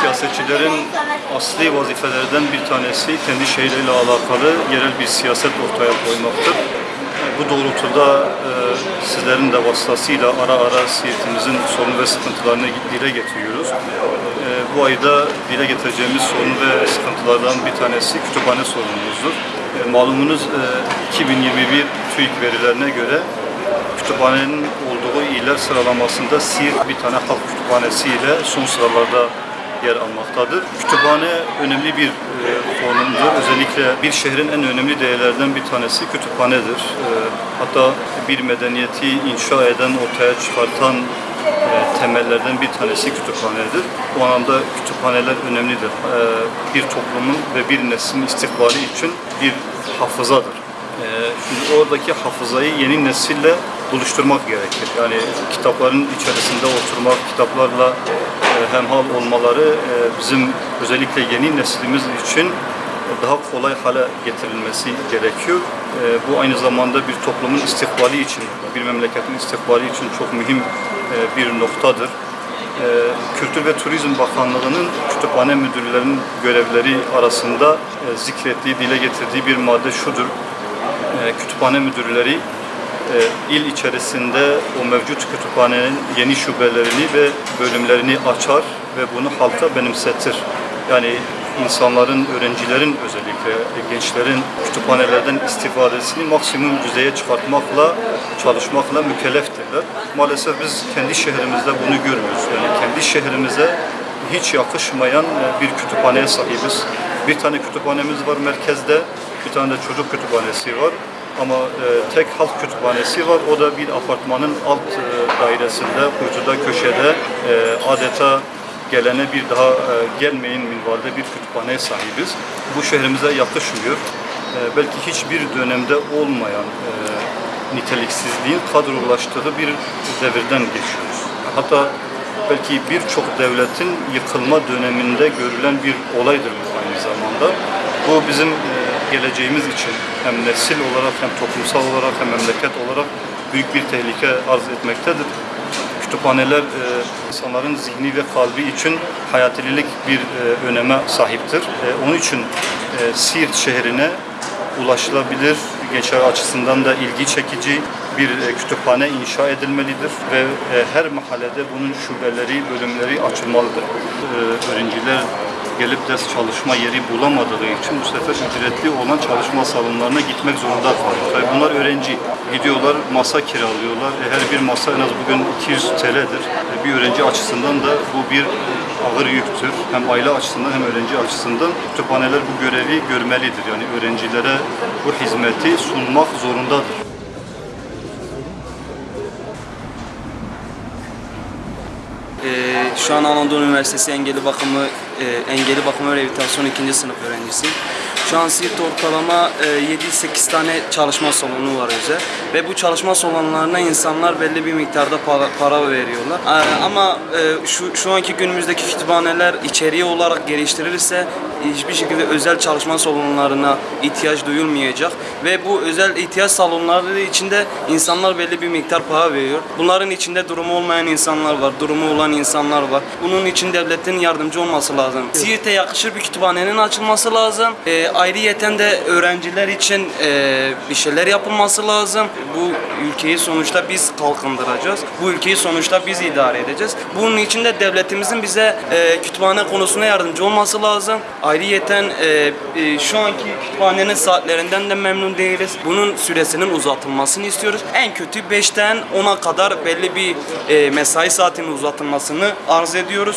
Siirtlilerin asli vazifelerinden bir tanesi kendi şehirleriyle alakalı yerel bir siyaset ortaya koymaktır. Bu doğrultuda e, sizlerin de vasıtasıyla ara ara Siirt'imizin sorun ve sıkıntılarını dile getiriyoruz. E, bu ayda dile getireceğimiz sorun ve sıkıntılardan bir tanesi kütüphane sorunumuzdur. E, malumunuz e, 2021 TÜİK verilerine göre kütüphanenin olduğu iller sıralamasında Siirt bir tane halk kütüphanesi ile son sıralarda yer almaktadır. Kütüphane önemli bir e, konumdur. Özellikle bir şehrin en önemli değerlerden bir tanesi kütüphanedir. E, hatta bir medeniyeti inşa eden, ortaya çıkartan e, temellerden bir tanesi kütüphanedir. Bu anlamda kütüphaneler önemlidir. E, bir toplumun ve bir neslin istikbali için bir hafızadır. Ee, Şimdi oradaki hafızayı yeni nesille buluşturmak gerekir. Yani kitapların içerisinde oturmak, kitaplarla e, hemhal olmaları e, bizim özellikle yeni neslimiz için daha kolay hale getirilmesi gerekiyor. E, Bu aynı zamanda bir toplumun istikbali için, bir memleketin istikbali için çok mühim bir noktadır. Kültür ve Turizm Bakanlığı'nın kütüphane müdürlerinin görevleri arasında zikrettiği, dile getirdiği bir madde şudur. Kütüphane müdürleri il içerisinde o mevcut kütüphanenin yeni şubelerini ve bölümlerini açar ve bunu halka benimsetir. Yani insanların, öğrencilerin özellikle e, gençlerin kütüphanelerden istifadesini maksimum düzeye çıkartmakla, çalışmakla mükelleftirler. Maalesef biz kendi şehrimizde bunu görmüyoruz. Yani kendi şehrimize hiç yakışmayan e, bir kütüphaneye sahibiz. Bir tane kütüphanemiz var merkezde, bir tane de çocuk kütüphanesi var. Ama e, tek halk kütüphanesi var. O da bir apartmanın alt e, dairesinde, kuytuda, köşede e, adeta gelene bir daha e, gelmeyin minvalde bir kütüphaneye sahibiz. Bu şehrimize yakışmıyor. E, belki hiçbir dönemde olmayan e, niteliksizliğin kadrolaştığı bir devirden geçiyoruz. Hatta belki birçok devletin yıkılma döneminde görülen bir olaydır bu aynı zamanda. Bu bizim e, geleceğimiz için hem nesil olarak hem toplumsal olarak hem memleket olarak büyük bir tehlike arz etmektedir. Kütüphaneler e, insanların zihni ve kalbi için hayatililik bir e, öneme sahiptir. E, onun için Siirt şehrine ulaşılabilir, gençler açısından da ilgi çekici bir kütüphane inşa edilmelidir ve her mahallede bunun şubeleri, bölümleri açılmalıdır. Öğrenciler gelip ders çalışma yeri bulamadığı için bu sefer ücretli olan çalışma salonlarına gitmek zorunda kalıyor. Tabii bunlar öğrenci. Gidiyorlar, masa kiralıyorlar. E, her bir masa en az bugün 200 TL'dir. E, bir öğrenci açısından da bu bir ağır yüktür. Hem aile açısından hem öğrenci açısından kütüphaneler bu görevi görmelidir. Yani öğrencilere bu hizmeti sunmak zorundadır. Şu an Anadolu Üniversitesi Engelli Bakımı e, Engelli Bakımı Rehabilitasyon 2. sınıf öğrencisiyim. Şu an Siirt'te ortalama e, 7-8 tane çalışma salonu var özel ve bu çalışma salonlarına insanlar belli bir miktarda para, para veriyorlar. Ee, ama e, şu şu anki günümüzdeki kütüphaneler içeriği olarak geliştirilirse hiçbir şekilde özel çalışma salonlarına ihtiyaç duyulmayacak ve bu özel ihtiyaç salonları içinde insanlar belli bir miktar para veriyor. Bunların içinde durumu olmayan insanlar var, durumu olan insanlar var. Bunun için devletin yardımcı olması lazım. Siirt'e yakışır bir kütüphanenin açılması lazım. E, ayrıyeten de öğrenciler için e, bir şeyler yapılması lazım. Bu ülkeyi sonuçta biz kalkındıracağız. Bu ülkeyi sonuçta biz idare edeceğiz. Bunun için de devletimizin bize e, kütüphane konusunda yardımcı olması lazım. Ayrıyeten e, e, şu anki kütüphanenin saatlerinden de memnun değiliz. Bunun süresinin uzatılmasını istiyoruz. En kötü 5'ten 10'a kadar belli bir e, mesai saatinin uzatılmasını arz ediyoruz.